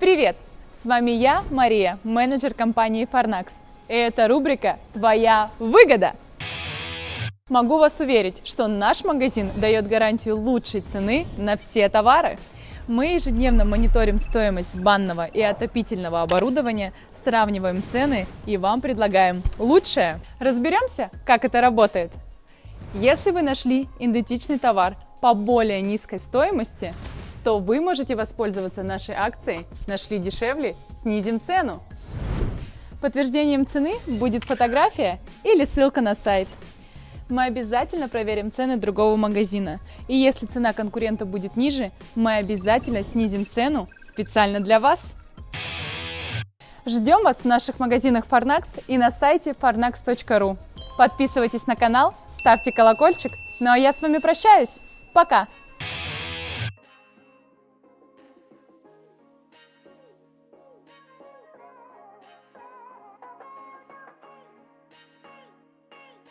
Привет! С вами я, Мария, менеджер компании Farnax. И это рубрика «Твоя выгода». Могу вас уверить, что наш магазин дает гарантию лучшей цены на все товары. Мы ежедневно мониторим стоимость банного и отопительного оборудования, сравниваем цены и вам предлагаем лучшее. Разберемся, как это работает. Если вы нашли идентичный товар по более низкой стоимости, то вы можете воспользоваться нашей акцией «Нашли дешевле, снизим цену». Подтверждением цены будет фотография или ссылка на сайт. Мы обязательно проверим цены другого магазина. И если цена конкурента будет ниже, мы обязательно снизим цену специально для вас. Ждем вас в наших магазинах Farnax и на сайте farnax.ru. Подписывайтесь на канал, ставьте колокольчик. Ну а я с вами прощаюсь. Пока!